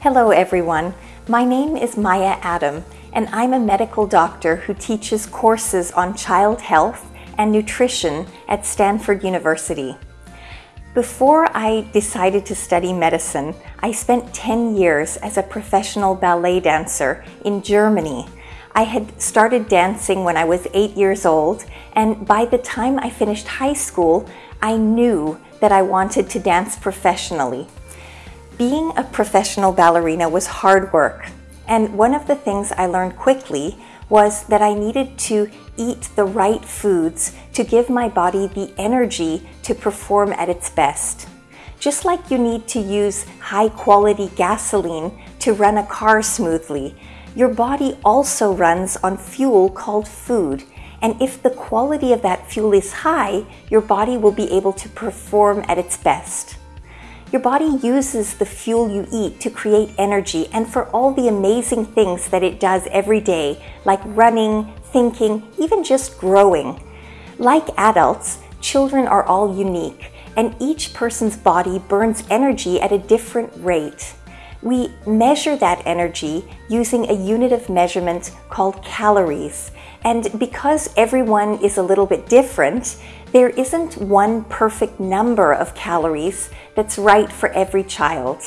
Hello everyone, my name is Maya Adam and I'm a medical doctor who teaches courses on child health and nutrition at Stanford University. Before I decided to study medicine, I spent 10 years as a professional ballet dancer in Germany. I had started dancing when I was 8 years old and by the time I finished high school, I knew that I wanted to dance professionally. Being a professional ballerina was hard work, and one of the things I learned quickly was that I needed to eat the right foods to give my body the energy to perform at its best. Just like you need to use high quality gasoline to run a car smoothly, your body also runs on fuel called food. And if the quality of that fuel is high, your body will be able to perform at its best. Your body uses the fuel you eat to create energy and for all the amazing things that it does every day, like running, thinking, even just growing. Like adults, children are all unique, and each person's body burns energy at a different rate. We measure that energy using a unit of measurement called calories. And because everyone is a little bit different, there isn't one perfect number of calories that's right for every child.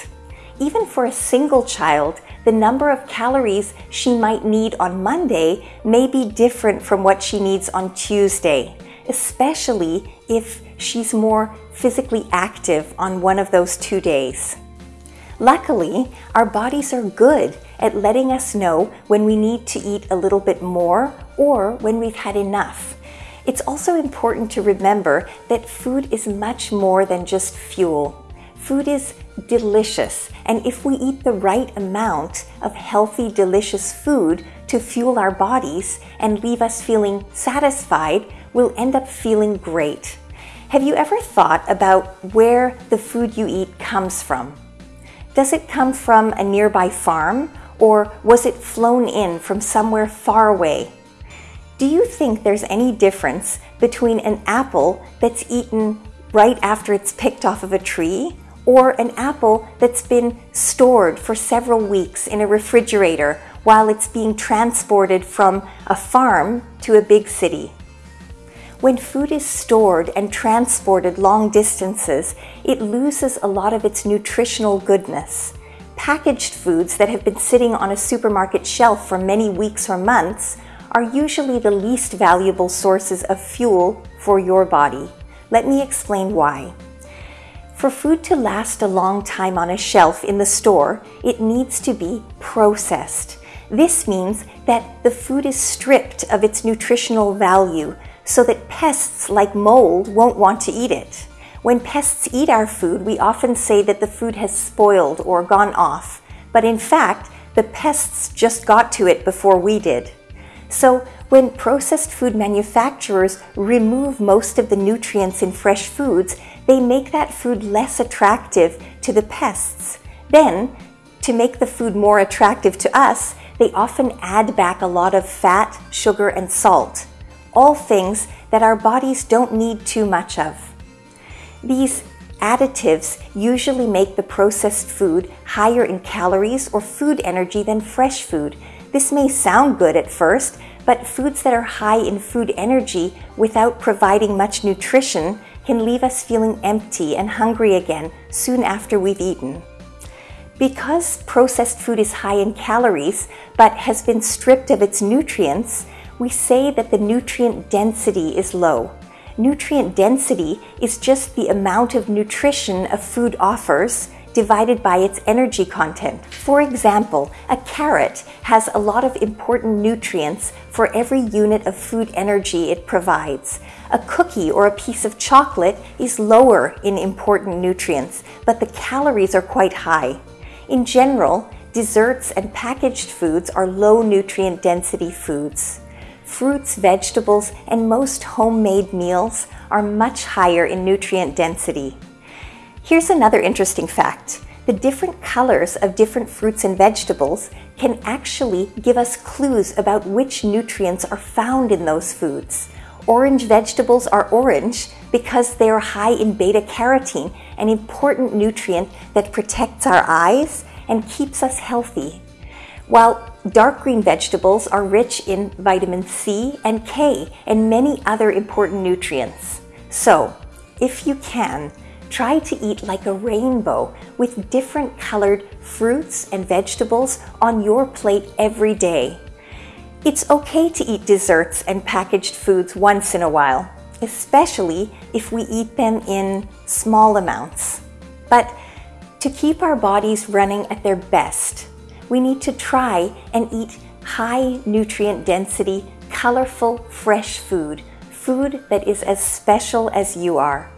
Even for a single child, the number of calories she might need on Monday may be different from what she needs on Tuesday, especially if she's more physically active on one of those two days. Luckily, our bodies are good at letting us know when we need to eat a little bit more or when we've had enough. It's also important to remember that food is much more than just fuel. Food is delicious, and if we eat the right amount of healthy, delicious food to fuel our bodies and leave us feeling satisfied, we'll end up feeling great. Have you ever thought about where the food you eat comes from? Does it come from a nearby farm or was it flown in from somewhere far away? Do you think there's any difference between an apple that's eaten right after it's picked off of a tree or an apple that's been stored for several weeks in a refrigerator while it's being transported from a farm to a big city? When food is stored and transported long distances, it loses a lot of its nutritional goodness. Packaged foods that have been sitting on a supermarket shelf for many weeks or months are usually the least valuable sources of fuel for your body. Let me explain why. For food to last a long time on a shelf in the store, it needs to be processed. This means that the food is stripped of its nutritional value so that pests like mold won't want to eat it. When pests eat our food, we often say that the food has spoiled or gone off, but in fact, the pests just got to it before we did. So when processed food manufacturers remove most of the nutrients in fresh foods, they make that food less attractive to the pests. Then, to make the food more attractive to us, they often add back a lot of fat, sugar, and salt all things that our bodies don't need too much of. These additives usually make the processed food higher in calories or food energy than fresh food. This may sound good at first, but foods that are high in food energy without providing much nutrition can leave us feeling empty and hungry again soon after we've eaten. Because processed food is high in calories but has been stripped of its nutrients, we say that the nutrient density is low. Nutrient density is just the amount of nutrition a food offers divided by its energy content. For example, a carrot has a lot of important nutrients for every unit of food energy it provides. A cookie or a piece of chocolate is lower in important nutrients, but the calories are quite high. In general, desserts and packaged foods are low nutrient density foods fruits, vegetables, and most homemade meals are much higher in nutrient density. Here's another interesting fact. The different colors of different fruits and vegetables can actually give us clues about which nutrients are found in those foods. Orange vegetables are orange because they are high in beta carotene, an important nutrient that protects our eyes and keeps us healthy. While dark green vegetables are rich in vitamin C and K and many other important nutrients. So, if you can, try to eat like a rainbow with different colored fruits and vegetables on your plate every day. It's okay to eat desserts and packaged foods once in a while, especially if we eat them in small amounts. But to keep our bodies running at their best, we need to try and eat high nutrient density, colorful, fresh food, food that is as special as you are.